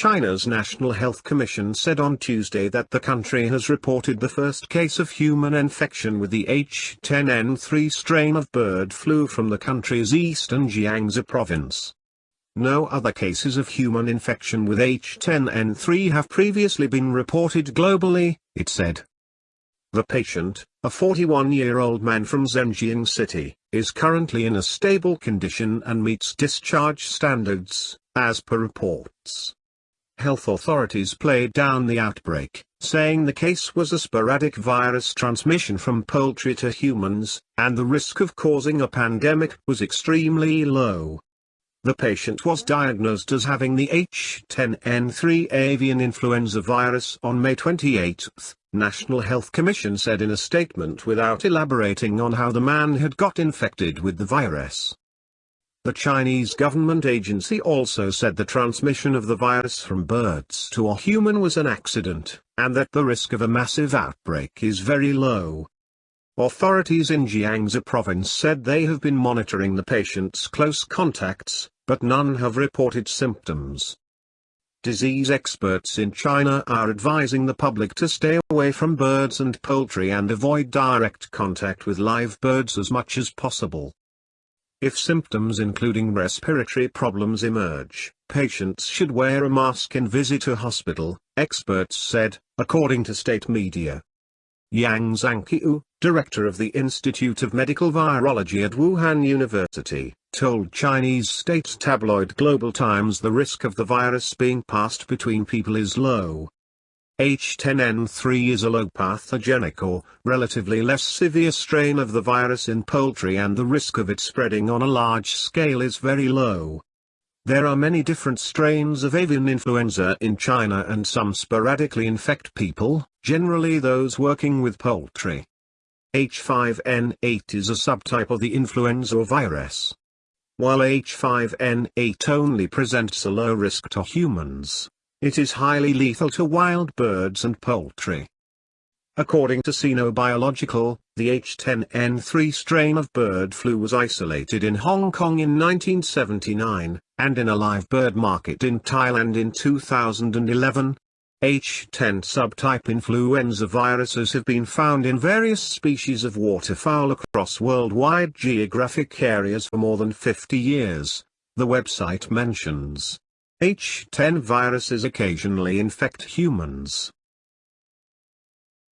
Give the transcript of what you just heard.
China's National Health Commission said on Tuesday that the country has reported the first case of human infection with the H10N3 strain of bird flu from the country's eastern Jiangsu province. No other cases of human infection with H10N3 have previously been reported globally, it said. The patient, a 41-year-old man from Zhenjiang City, is currently in a stable condition and meets discharge standards, as per reports. Health authorities played down the outbreak, saying the case was a sporadic virus transmission from poultry to humans, and the risk of causing a pandemic was extremely low. The patient was diagnosed as having the H10N3 avian influenza virus on May 28, National Health Commission said in a statement without elaborating on how the man had got infected with the virus. The Chinese government agency also said the transmission of the virus from birds to a human was an accident, and that the risk of a massive outbreak is very low. Authorities in Jiangsu province said they have been monitoring the patient's close contacts, but none have reported symptoms. Disease experts in China are advising the public to stay away from birds and poultry and avoid direct contact with live birds as much as possible. If symptoms including respiratory problems emerge, patients should wear a mask and visit a hospital, experts said, according to state media. Yang Zhanqiu, director of the Institute of Medical Virology at Wuhan University, told Chinese state tabloid Global Times the risk of the virus being passed between people is low. H10N3 is a low pathogenic or relatively less severe strain of the virus in poultry and the risk of it spreading on a large scale is very low. There are many different strains of avian influenza in China and some sporadically infect people, generally those working with poultry. H5N8 is a subtype of the influenza virus. While H5N8 only presents a low risk to humans, it is highly lethal to wild birds and poultry. According to Sinobiological, the H10N3 strain of bird flu was isolated in Hong Kong in 1979, and in a live bird market in Thailand in 2011. H10 subtype influenza viruses have been found in various species of waterfowl across worldwide geographic areas for more than 50 years, the website mentions. H10 viruses occasionally infect humans,